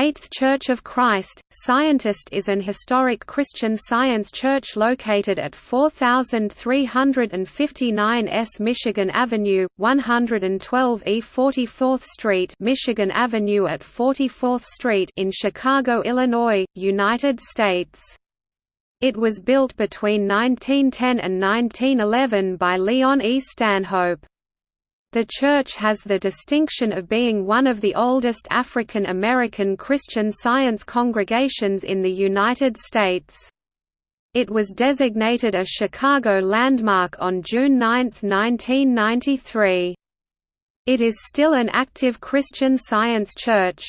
Eighth Church of Christ, Scientist is an historic Christian Science church located at 4359 S Michigan Avenue, 112 E 44th Street Michigan Avenue at 44th Street in Chicago, Illinois, United States. It was built between 1910 and 1911 by Leon E. Stanhope. The church has the distinction of being one of the oldest African American Christian Science congregations in the United States. It was designated a Chicago landmark on June 9, 1993. It is still an active Christian Science church.